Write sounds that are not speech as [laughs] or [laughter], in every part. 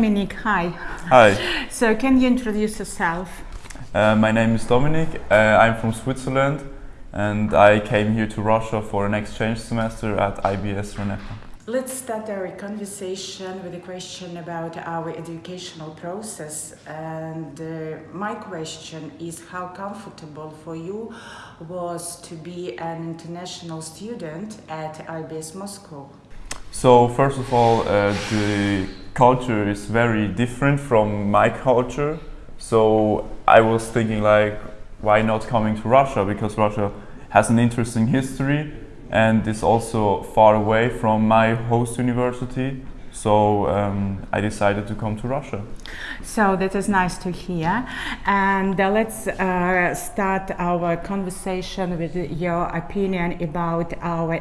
Dominic, hi. Hi, [laughs] So can you introduce yourself? uh, my name is Dominic. Uh, I'm from Switzerland and I came here to Russia for an exchange semester at IBS RANEPA. Let's start our conversation with a question about our educational process. And uh, my question is how comfortable for you was to be an international student at IBS Moscow? So, first of all, uh, the culture is very different from my culture. So, I was thinking, like, why not coming to Russia? Because Russia has an interesting history and is also far away from my host university. So, um, I decided to come to Russia. So that is nice to hear. And uh, let's uh, start our conversation with your opinion about our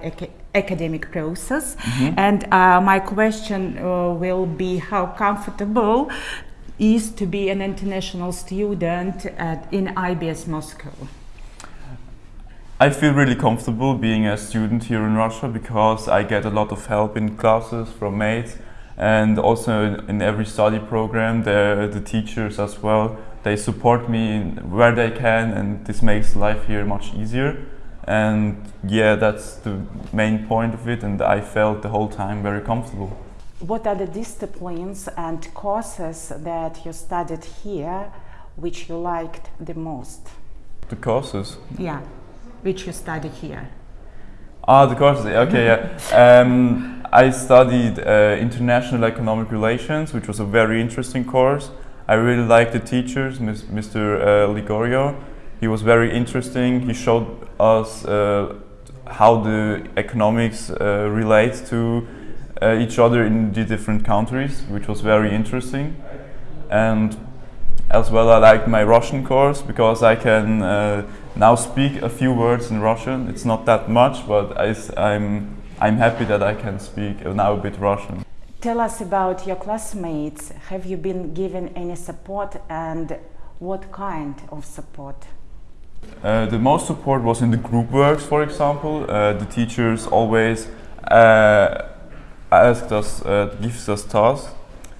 academic process. And uh, my question uh, will be how comfortable is to be an international student at, in IBS Moscow? I feel really comfortable being a student here in Russia because I get a lot of help in classes from mates and also in every study program the, the teachers as well they support me in where they can and this makes life here much easier and yeah that's the main point of it and I felt the whole time very comfortable. What are the disciplines and courses that you studied here which you liked the most? The courses. Yeah, which you studied here. Ah, the courses. Okay, yeah. [laughs] Um, I studied uh, international economic relations, which was a very interesting course. I really liked the teachers, Mr. Uh, Ligorio. He was very interesting. He showed us uh, how the economics uh, relate to uh, each other in the different countries, which was very interesting. And as well, I liked my Russian course because I can uh, now speak a few words in Russian. It's not that much, but I, am I'm happy that I can speak now a bit Russian. Tell us about your classmates. Have you been given any support and what kind of support? Uh, the most support was in the group works, for example. Uh, the teachers always uh, asked us, uh, gives us tasks,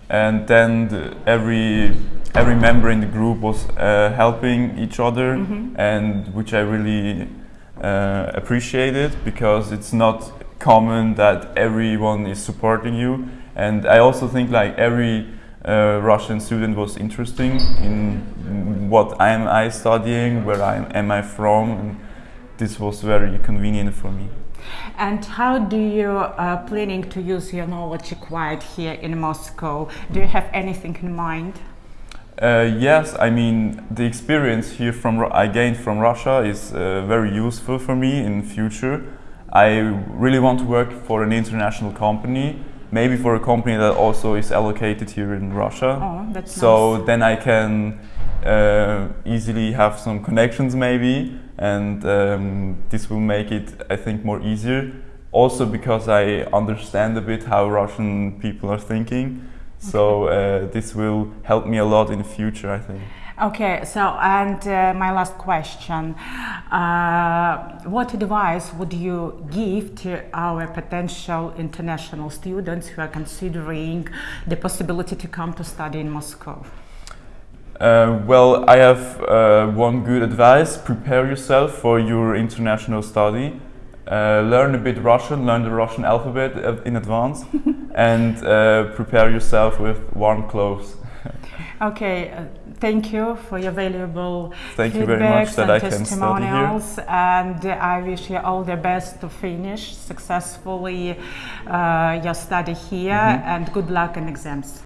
and then the, every every member in the group was uh, helping each other, and which I really uh, appreciated because it's not common that everyone is supporting you. And I also think like every uh, Russian student was interesting in what am I studying, where I am am I from, and this was very convenient for me. And how do you uh, planning to use your knowledge acquired here in Moscow? Do you have anything in mind? Uh, yes, I mean the experience here from I gained from Russia is uh, very useful for me in future. I really want to work for an international company, maybe for a company that also is allocated here in Russia. Oh, that's so nice. then I can uh, easily have some connections maybe, and um, this will make it I think more easier. Also because I understand a bit how Russian people are thinking. So uh, this will help me a lot in the future, I think. Okay, so and uh, my last question: uh, What advice would you give to our potential international students who are considering the possibility to come to study in Moscow? Uh, well, I have uh, one good advice: prepare yourself for your international study. Uh, learn a bit Russian, learn the Russian alphabet uh, in advance, [laughs] and uh, prepare yourself with warm clothes. [laughs] Okay, uh, thank you for your valuable Thank you very much feedbacks that and I can study here. testimonials, and I wish you all the best to finish successfully uh, your study here, Mm-hmm. and good luck in exams.